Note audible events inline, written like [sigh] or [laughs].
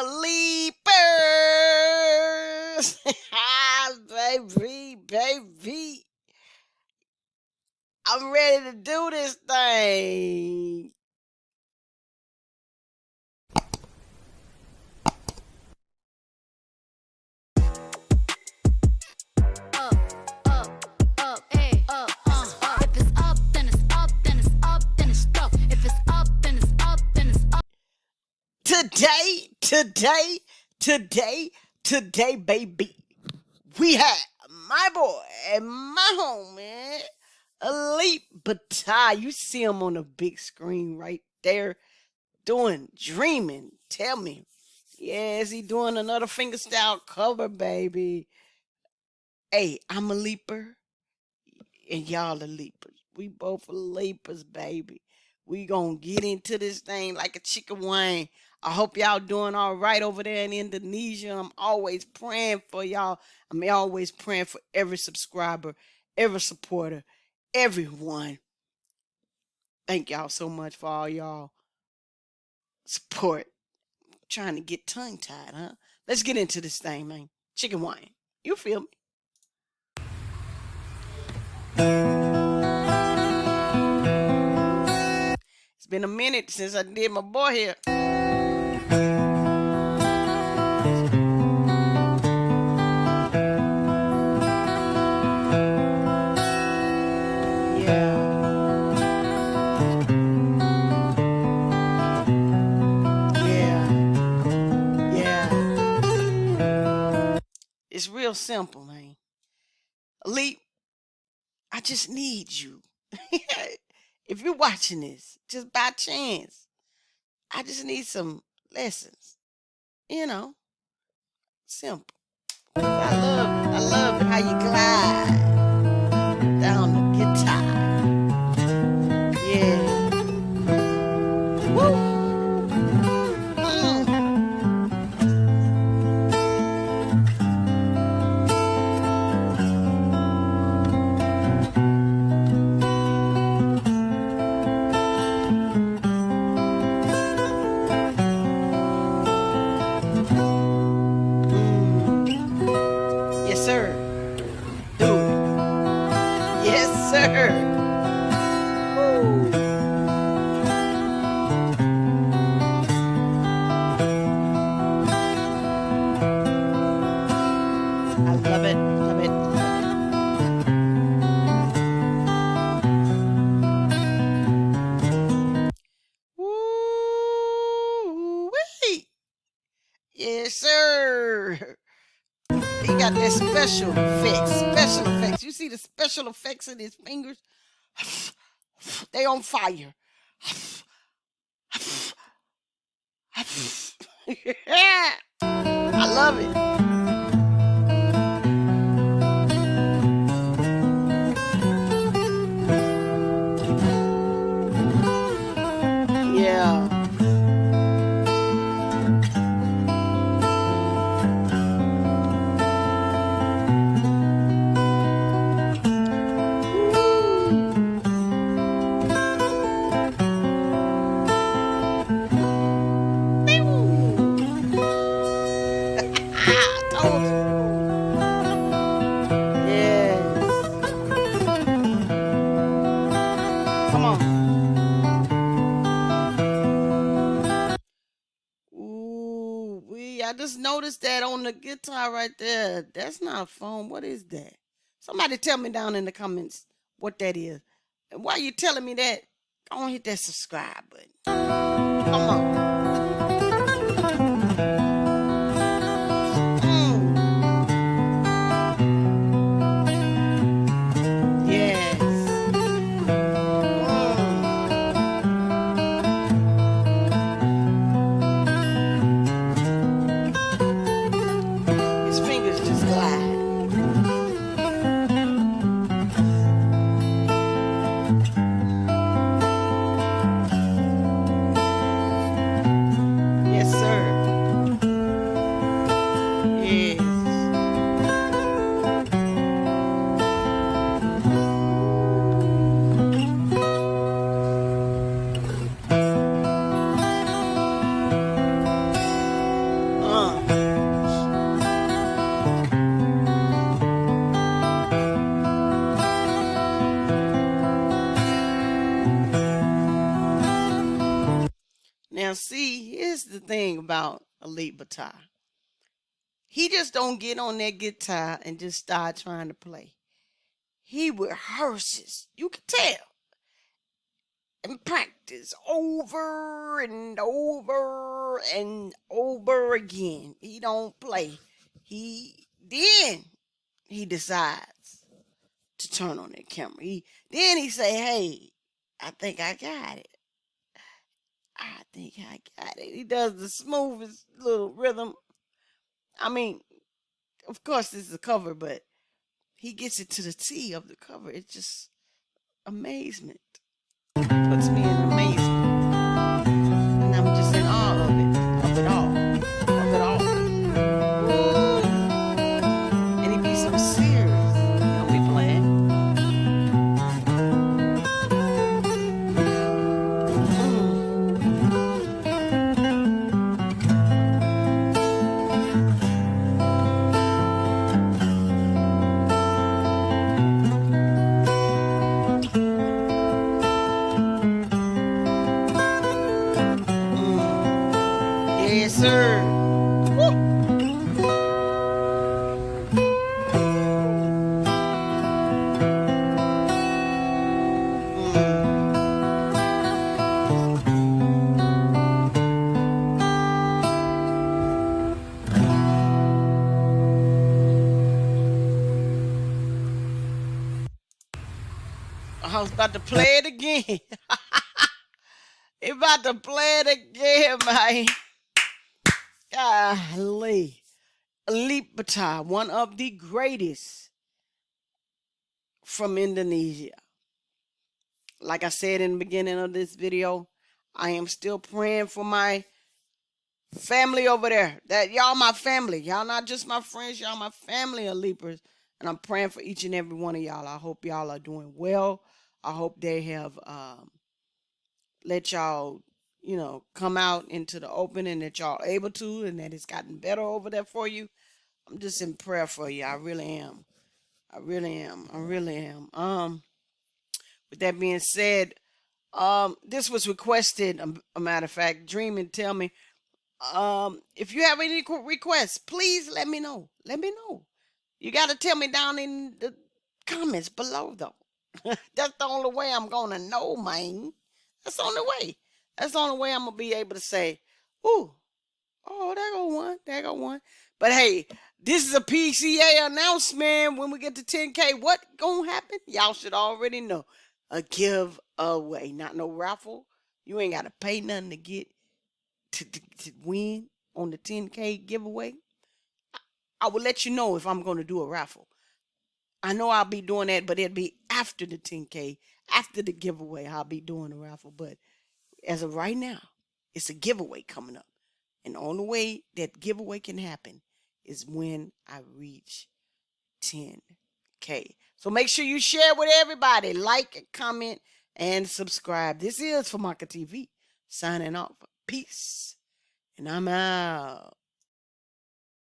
Leapers! [laughs] baby, baby. I'm ready to do this thing. Today, today, today, baby, we have my boy and my homie, Elite Batai. You see him on the big screen right there doing dreaming. Tell me. Yes, he doing another fingerstyle cover, baby. Hey, I'm a leaper, and y'all are leapers. We both are leapers, baby. We gonna get into this thing like a chicken wing. I hope y'all doing all right over there in Indonesia. I'm always praying for y'all. I'm always praying for every subscriber, every supporter, everyone. Thank y'all so much for all y'all support. I'm trying to get tongue tied, huh? Let's get into this thing, man. Chicken wine. You feel me? It's been a minute since I did my boy here. Real simple, man. Alip, I just need you. [laughs] if you're watching this, just by chance, I just need some lessons. You know, simple. I love, I love how you glide down the guitar. Sir. He got that special effects. Special effects. You see the special effects in his fingers? [sighs] They on fire. [sighs] [sighs] I love it. I just noticed that on the guitar right there. That's not a phone. What is that? Somebody tell me down in the comments what that is. And while you telling me that, go on hit that subscribe button. Come on. About Alip Ba Ta. He just don't get on that guitar and just start trying to play. He rehearses. You can tell. And practice over and over and over again. He don't play. He then he decides to turn on that camera. He then he say, "Hey, I think I got it. I think I got it." He does the smoothest little rhythm. I mean, of course, this is a cover, but he gets it to the T of the cover. It's just amazement. Puts me I was about to play it again. [laughs] about to play it again, man. Golly. Alip Ba Ta, one of the greatest from Indonesia. Like I said in the beginning of this video, I am still praying for my family over there. That y'all my family. Y'all not just my friends, y'all my family of Leapers. And I'm praying for each and every one of y'all. I hope y'all are doing well. I hope they have um, let y'all you know, come out into the open and that y'all able to and that it's gotten better over there for you. I'm just in prayer for you. I really am. I really am. I really am. Um, with that being said, um, this was requested. A, a matter of fact, Dream and tell me, um, if you have any requests, please let me know. Let me know. You got to tell me down in the comments below, though. [laughs] That's the only way I'm gonna know, man. That's the only way. That's the only way I'm gonna be able to say, "Ooh, oh, there go one, there go one." But hey, this is a PSA announcement. When we get to 10K, what gonna happen? Y'all should already know. A giveaway, not no raffle. You ain't gotta pay nothing to get to, to, to win on the 10K giveaway. I will let you know if I'm gonna do a raffle. I know I'll be doing that, but it'll be after the 10K, after the giveaway. I'll be doing a raffle, but as of right now, it's a giveaway coming up. And the only way that giveaway can happen is when I reach 10K. So make sure you share with everybody, like, comment, and subscribe. This is Famaka TV signing off. Peace. And I'm out.